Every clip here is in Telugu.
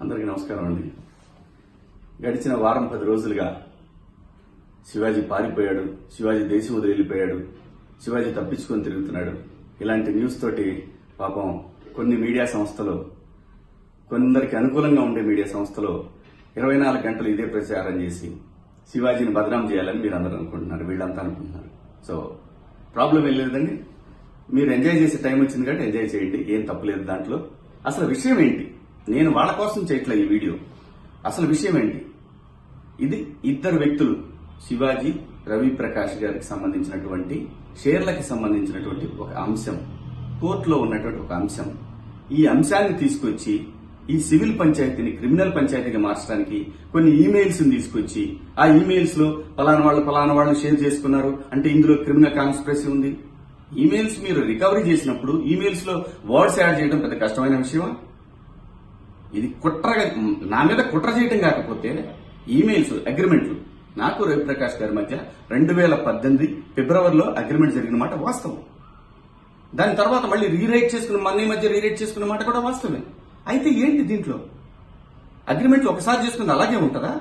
అందరికీ నమస్కారం అండి. గడిచిన వారం పది రోజులుగా శివాజీ పారిపోయాడు శివాజీ దేశం వదిలి వెళ్ళిపోయాడు శివాజీ తప్పించుకొని తిరుగుతున్నాడు. ఇలాంటి న్యూస్ తోటి పాపం కొన్ని మీడియా సంస్థలు కొందరికి అనుకూలంగా ఉండే మీడియా సంస్థలు ఇరవై నాలుగు గంటలు ఇదే ప్రచారం చేసి శివాజీని బదనాం చేయాలని మీరు అందరూ అనుకుంటున్నారు వీళ్ళంతా అనుకుంటున్నారు. సో ప్రాబ్లం ఏం లేదండి. మీరు ఎంజాయ్ చేసే టైం వచ్చింది కాబట్టి ఎంజాయ్ చేయండి ఏం తప్పులేదు దాంట్లో. అసలు విషయం ఏంటి? నేను వాళ్ళ కోసం చేయట్లే ఈ వీడియో. అసలు విషయం ఏంటి? ఇది ఇద్దరు వ్యక్తులు శివాజీ రవి ప్రకాష్ గారికి సంబంధించినటువంటి షేర్లకి సంబంధించినటువంటి ఒక అంశం. కోర్టులో ఉన్నటువంటి ఒక అంశం. ఈ అంశాన్ని తీసుకొచ్చి ఈ సివిల్ పంచాయతీని క్రిమినల్ పంచాయతీగా మార్చడానికి కొన్ని ఈమెయిల్స్ తీసుకొచ్చి ఆ ఈమెయిల్స్లో పలానా వాళ్ళు పలానా వాళ్ళు షేర్ చేసుకున్నారు అంటే ఇందులో క్రిమినల్ కాన్స్పిరసీ ఉంది. ఈమెయిల్స్ మీరు రికవరీ చేసినప్పుడు ఈమెయిల్స్లో వర్డ్స్ యాడ్ చేయడం పెద్ద కష్టమైన విషయమా? ఇది కుట్రగా నా మీద కుట్ర చేయటం కాకపోతే ఈమెయిల్స్ అగ్రిమెంట్లు. నాకు రవిప్రకాష్ గారి మధ్య రెండు వేల పద్దెనిమిది ఫిబ్రవరిలో అగ్రిమెంట్ జరిగిన మాట వాస్తవం. దాని తర్వాత మళ్ళీ రీరైట్ చేసుకున్న మన మధ్య రీరైట్ చేసుకున్న మాట కూడా వాస్తవమే. అయితే ఏంటి దీంట్లో? అగ్రిమెంట్లు ఒకసారి చేసుకుంది అలాగే ఉంటుందా?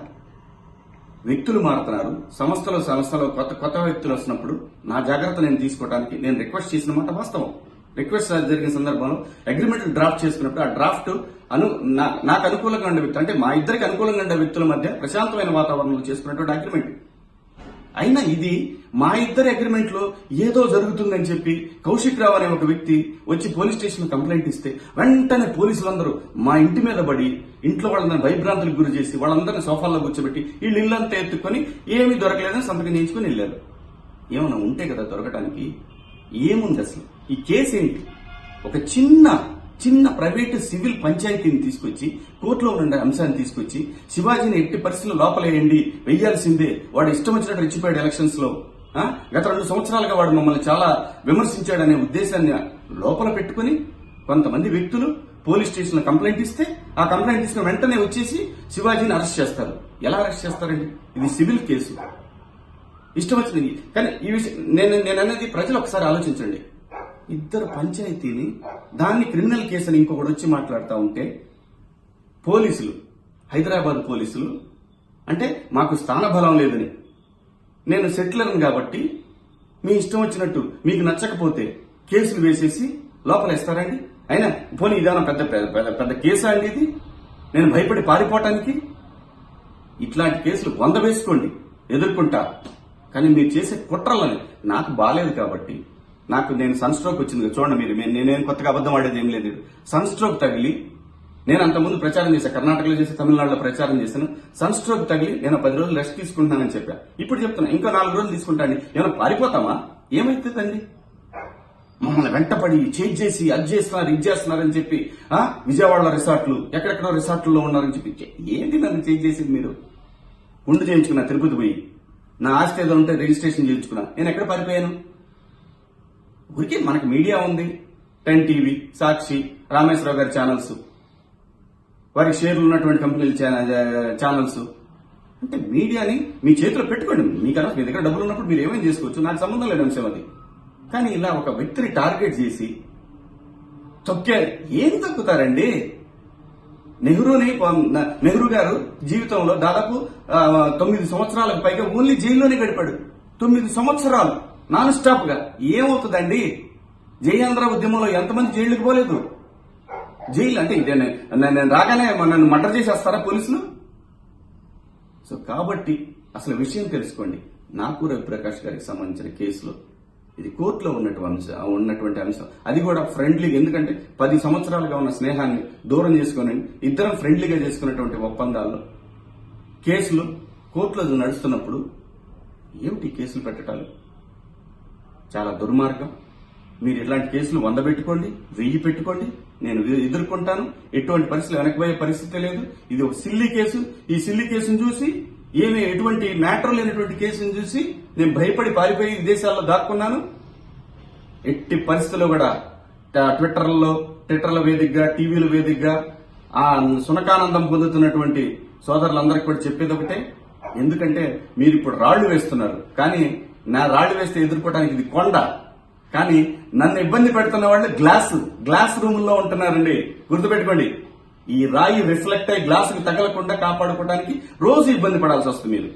వ్యక్తులు మారుతున్నారు. సంస్థలో సంస్థలో కొత్త కొత్త వ్యక్తులు వస్తున్నప్పుడు నా జాగ్రత్త నేను తీసుకోవడానికి నేను రిక్వెస్ట్ చేసిన మాట వాస్తవం. రిక్వెస్ట్ జరిగిన సందర్భంలో అగ్రిమెంట్ డ్రాఫ్ట్ చేసుకున్నప్పుడు ఆ డ్రాఫ్ట్ అను నా- నాకు అనుకూలంగా ఉండే వ్యక్తులు అంటే మా ఇద్దరికి అనుకూలంగా ఉండే వ్యక్తుల మధ్య ప్రశాంతమైన వాతావరణంలో చేసుకున్నటువంటి అగ్రిమెంట్ అయినా ఇది మా ఇద్దరి అగ్రిమెంట్లో ఏదో జరుగుతుందని చెప్పి కౌశిక్ రావు అనే ఒక వ్యక్తి వచ్చి పోలీస్ స్టేషన్ కంప్లైంట్ ఇస్తే వెంటనే పోలీసులందరూ మా ఇంటి మీద పడి ఇంట్లో వాళ్ళందరినీ భయభ్రాంతులకు గురి చేసి వాళ్ళందరినీ సోఫాల్లో కూర్చోబెట్టి వీళ్ళు ఇల్లంతా ఎత్తుకొని ఏమీ దొరకలేదని సంతకం చేయించుకొని వెళ్ళారు. ఏమైనా ఉంటే కదా దొరకటానికి ఏముంది అసలు? ఈ కేసు ఏంటి? ఒక చిన్న చిన్న ప్రైవేటు సివిల్ పంచాయతీని తీసుకొచ్చి కోర్టులో ఉన్న అంశాన్ని తీసుకొచ్చి శివాజీని ఎట్టి పరిస్థితుల్లో లోపలేయండి వెయ్యాల్సిందే. వాడు ఇష్టం వచ్చినట్టు రెచ్చిపోయాడు ఎలక్షన్స్లో గత రెండు సంవత్సరాలుగా వాడు మమ్మల్ని చాలా విమర్శించాడనే ఉద్దేశాన్ని లోపల పెట్టుకుని కొంతమంది వ్యక్తులు పోలీస్ స్టేషన్ కంప్లైంట్ ఇస్తే ఆ కంప్లైంట్ ఇచ్చిన వెంటనే వచ్చేసి శివాజీని అరెస్ట్ చేస్తారు. ఎలా అరెస్ట్ చేస్తారండి? ఇది సివిల్ కేసు. ఇష్టం వచ్చింది కానీ ఈ విషయం నేను నేను అనేది ప్రజలు ఒకసారి ఆలోచించండి. ఇద్దరు పంచాయతీని దాన్ని క్రిమినల్ కేసు అని ఇంకొకటి వచ్చి మాట్లాడుతూ ఉంటే పోలీసులు హైదరాబాద్ పోలీసులు అంటే మాకు స్థానబలం లేదని. నేను సెటిలర్ని కాబట్టి మీ ఇష్టం వచ్చినట్టు మీకు నచ్చకపోతే కేసులు వేసేసి లోపలేస్తారండి అయినా పోనీ విధానం పెద్ద పెద్ద పెద్ద- అండి ఇది? నేను భయపడి పారిపోవటానికి? ఇట్లాంటి కేసులు వంద వేసుకోండి ఎదుర్కొంటా. కానీ మీరు చేసే కుట్రలని నాకు బాలేదు కాబట్టి నాకు నేను సన్ స్ట్రోక్ వచ్చింది చూడండి మీరు నేను- నేనేం కొత్తగా అబద్ధం ఆడేది ఏం లేదు. సన్ స్ట్రోక్ తగిలి నేను అంతకుముందు ప్రచారం చేశాను కర్ణాటకలో చేసి తమిళనాడులో ప్రచారం చేశాను. సన్ స్ట్రోక్ తగిలి నేను పది రోజులు రెస్ట్ తీసుకుంటున్నానని చెప్పా. ఇప్పుడు చెప్తున్నా ఇంకా నాలుగు రోజులు తీసుకుంటాను ఏమైనా పారిపోతామా? ఏమైతుందండి? మమ్మల్ని వెంటపడి చేంజ్ చేసి అది చేస్తున్నారు ఇది చేస్తున్నారని చెప్పి ఆ విజయవాడలో రిసార్ట్లు ఎక్కడెక్కడో రిసార్ట్లో ఉన్నారని చెప్పి ఏంటి నన్ను చేంజ్ చేసింది మీరు? ఉండి చేయించుకున్నా తిరుపతి పోయి. నా ఆస్తి ఏదో ఉంటే రిజిస్ట్రేషన్ చేయించుకున్నా. నేను ఎక్కడ పారిపోయాను? ఊరికే మనకి మీడియా ఉంది. టెన్ టీవీ సాక్షి రామేశ్వరరావు గారి ఛానల్స్ వారికి షేర్లు ఉన్నటువంటి కంపెనీల ఛానల్స్ అంటే మీడియాని మీ చేతిలో పెట్టుకోండి. మీకు అలా మీ దగ్గర డబ్బులు ఉన్నప్పుడు మీరు ఏమేమి చేసుకోవచ్చు? నాకు సంబంధం లేని అంశం అది. కానీ ఇలా ఒక వ్యక్తిని టార్గెట్ చేసి తొక్కే ఏం తొక్కుతారండి? నెహ్రూని నెహ్రూ గారు జీవితంలో దాదాపు తొమ్మిది సంవత్సరాలకు పైగా ఓన్లీ జైల్లోనే గడిపాడు. తొమ్మిది సంవత్సరాలు. నాన్ స్టాప్గా ఏమవుతుందండి? జయాంధ్ర ఉద్యమంలో ఎంతమంది జైళ్ళకి పోలేదు? జైలు అంటే ఇదే నేను రాగానే నన్ను మర్డర్ చేసేస్తారా పోలీసులు? సో కాబట్టి అసలు విషయం తెలుసుకోండి. నాకు రవిప్రకాష్ గారికి సంబంధించిన కేసులో. ఇది కోర్టులో ఉన్నటువంటి ఉన్నటువంటి అంశం. అది కూడా ఫ్రెండ్లీగా ఎందుకంటే పది సంవత్సరాలుగా ఉన్న స్నేహాన్ని దూరం చేసుకుని ఇద్దరం ఫ్రెండ్లీగా చేసుకున్నటువంటి ఒప్పందాల్లో కేసులు కోర్టులో నడుస్తున్నప్పుడు ఏమిటి కేసులు పెట్టడాలు చాలా దుర్మార్గం. మీరు ఇట్లాంటి కేసులు వంద పెట్టుకోండి వెయ్యి పెట్టుకోండి నేను ఎదుర్కొంటాను. ఎటువంటి పరిస్థితులు వెనకపోయే పరిస్థితి లేదు. ఇది ఒక సిల్లి కేసు. ఈ సిల్లి కేసును చూసి ఏమి ఎటువంటి మ్యాటర్ లేనటువంటి కేసును చూసి నేను భయపడి పారిపోయి విదేశాల్లో దాక్కున్నాను. ఎట్టి పరిస్థితుల్లో కూడా ట్విట్టర్లో ట్విట్టర్ల వేదికగా టీవీల వేదికగా ఆ సునకానందం పొందుతున్నటువంటి సోదరులందరికీ కూడా చెప్పేది ఒకటే. ఎందుకంటే మీరు ఇప్పుడు రాళ్ళు వేస్తున్నారు. కానీ నా రాళ్ళు వేస్తే ఎదుర్కోవడానికి ఇది కొండ. కానీ నన్ను ఇబ్బంది పెడుతున్న వాళ్ళు గ్లాస్ గ్లాస్ రూమ్లో ఉంటున్నారండి. గుర్తుపెట్టుకోండి. ఈ రాయి రిఫ్లెక్ట్ అయ్యి గ్లాసుకి తగలకుండా కాపాడుకోవడానికి రోజు ఇబ్బంది పడాల్సి వస్తుంది మీరు.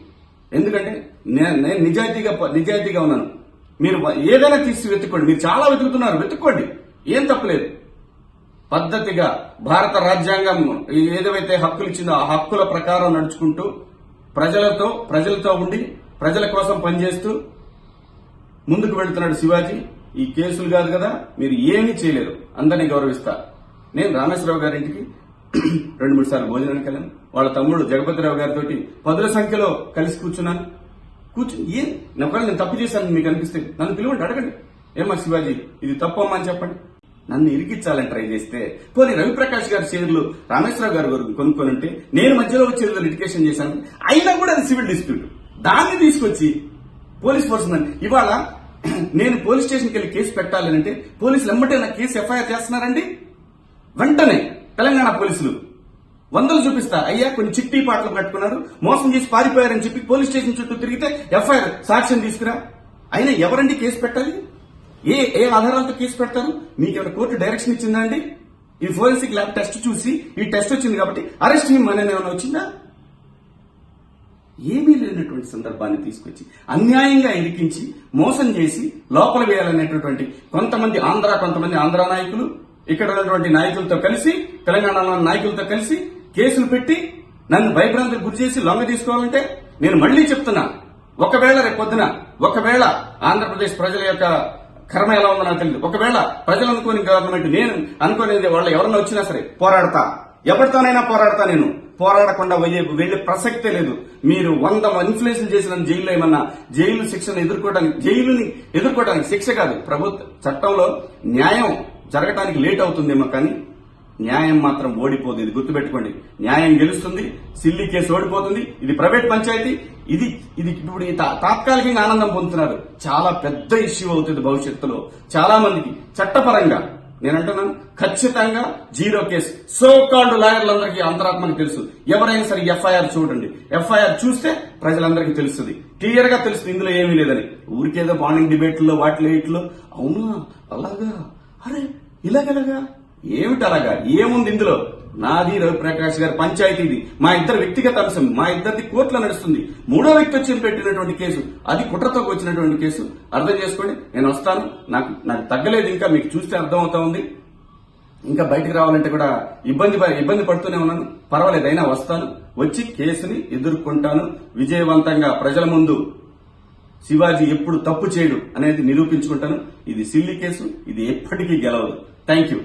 ఎందుకంటే నేను నిజాయితీగా నిజాయితీగా ఉన్నాను. మీరు ఏదైనా తీసి వెతుక్కోండి. మీరు చాలా వెతుకుతున్నారు. వెతుక్కోండి. ఏం తప్పలేదు. పద్ధతిగా భారత రాజ్యాంగం ఏదైతే హక్కులు ఇచ్చిందో ఆ హక్కుల ప్రకారం నడుచుకుంటూ ప్రజలతో ప్రజలతో ఉండి ప్రజల కోసం పనిచేస్తూ ముందుకు వెళ్తున్నాడు శివాజీ. ఈ కేసులు కాదు కదా మీరు ఏమీ చేయలేరు. అందరినీ గౌరవిస్తా. నేను రామేశ్వరరావు గారింటికి రెండు మూడు సార్లు భోజనానికి వెళ్ళాను. వాళ్ళ తమ్ముడు జగపతిరావు గారితో పదుల సంఖ్యలో కలిసి కూర్చున్నాను. కూర్చుని ఏ ఒకవేళ నేను తప్పు చేశాను మీకు అనిపిస్తే నన్ను పిలువండి అడగండి. ఏమా శివాజీ ఇది తప్పు అమ్మా అని చెప్పండి. నన్ను ఇరికిచ్చాలని ట్రై చేస్తే పోనీ రవిప్రకాష్ గారి షేర్లు రామేశ్వరరావు గారి వరకు కొనుక్కొని ఉంటే నేను మధ్యలో వచ్చి లిటికేషన్ చేశాను. అయినా కూడా అది సివిల్ డిస్ప్యూట్. దాన్ని తీసుకొచ్చి పోలీస్ పర్సన్ ఇవాళ నేను పోలీస్ స్టేషన్కి వెళ్ళి కేసు పెట్టాలి అంటే పోలీసులు ఎమ్మటే నా కేసు ఎఫ్ఐఆర్ చేస్తున్నారండి? వెంటనే తెలంగాణ పోలీసులు వందలు చూపిస్తా. అయ్యా కొన్ని చిట్టి పాటలు కట్టుకున్నారు మోసం చేసి పారిపోయారని చెప్పి పోలీస్ స్టేషన్ చుట్టూ తిరిగితే ఎఫ్ఐఆర్ సాక్ష్యం తీసుకురా. అయినా ఎవరండి కేసు పెట్టాలి? ఏ ఏ ఆధారాలతో కేసు పెడతారు? మీకు ఏమైనా కోర్టు డైరెక్షన్ ఇచ్చిందా అండి? ఈ ఫోరెన్సిక్ ల్యాబ్ టెస్ట్ చూసి ఈ టెస్ట్ వచ్చింది కాబట్టి అరెస్ట్ అనేది ఏమైనా వచ్చిందా? ఏమీ లేనటువంటి సందర్భాన్ని తీసుకొచ్చి అన్యాయంగా ఇరికించి మోసం చేసి లోపల వేయాలనేటటువంటి కొంతమంది ఆంధ్ర కొంతమంది ఆంధ్ర నాయకులు ఇక్కడ ఉన్నటువంటి నాయకులతో కలిసి తెలంగాణలో నాయకులతో కలిసి కేసులు పెట్టి నన్ను భయభ్రాంతికి గురి చేసి లొంగ తీసుకోవాలంటే నేను మళ్ళీ చెప్తున్నా ఒకవేళ రేపు పొద్దున ఒకవేళ ఆంధ్రప్రదేశ్ ప్రజల యొక్క కర్మ ఎలా ఉందో నాకు తెలియదు ఒకవేళ ప్రజలు అనుకోని గవర్నమెంట్ నేను అనుకోనేది వాళ్ళు ఎవరన్నా వచ్చినా సరే పోరాడతా. ఎవరితోనైనా పోరాడతా నేను. పోరాడకుండా వెయ్యే వెళ్ళే ప్రసక్తే లేదు. మీరు వంద ఇన్ఫ్లుయెన్స్ చేసిన జైల్లో ఏమన్నా జైలు శిక్షను ఎదుర్కోవడానికి జైలుని ఎదుర్కోవడానికి శిక్ష కాదు. ప్రభుత్వ చట్టంలో న్యాయం జరగటానికి లేట్ అవుతుందేమో కానీ న్యాయం మాత్రం ఓడిపోదు. ఇది గుర్తుపెట్టుకోండి. న్యాయం గెలుస్తుంది సిల్లీ కేసు ఓడిపోతుంది. ఇది ప్రైవేట్ పంచాయతీ. ఇది ఇది ఇప్పుడు తాత్కాలికంగా ఆనందం పొందుతున్నారు. చాలా పెద్ద ఇష్యూ అవుతుంది భవిష్యత్తులో. చాలా మందికి చట్టపరంగా నేను అంటున్నాను ఖచ్చితంగా జీరో కేసు. సో కాల్డ్ లాయర్లందరికీ అంతరాత్మని తెలుసు. ఎవరైనా సరే ఎఫ్ఐఆర్ చూడండి. ఎఫ్ఐఆర్ చూస్తే ప్రజలందరికీ తెలుస్తుంది. క్లియర్గా తెలుస్తుంది ఇందులో ఏమీ లేదని. ఊరికేదో మార్నింగ్ డిబేట్లో వాటిలో ఇట్లో అవునా? అలాగా? అరే ఇలాగెలాగా? ఏమిటి అలాగా ఏముంది ఇందులో? నాది రవిప్రకాష్ గారి పంచాయతీది. మా ఇద్దరు వ్యక్తిగత అంశం మా ఇద్దరిది కోర్టులో నడుస్తుంది. మూడో వ్యక్తి వచ్చి పెట్టినటువంటి కేసు అది కుట్రతో వచ్చినటువంటి కేసు. అర్థం చేసుకోండి నేను వస్తాను. నాకు నాకు తగ్గలేదు ఇంకా మీకు చూస్తే అర్థం అవుతా ఉంది. ఇంకా బయటకు రావాలంటే కూడా ఇబ్బంది ఇబ్బంది పడుతూనే ఉన్నాను. పర్వాలేదు అయినా వస్తాను. వచ్చి కేసుని ఎదుర్కొంటాను. విజయవంతంగా ప్రజల ముందు శివాజీ ఎప్పుడు తప్పు చేయడు అనేది నిరూపించుకుంటాను. ఇది సిల్లి కేసు ఇది ఎప్పటికీ గెలవదు. Thank you.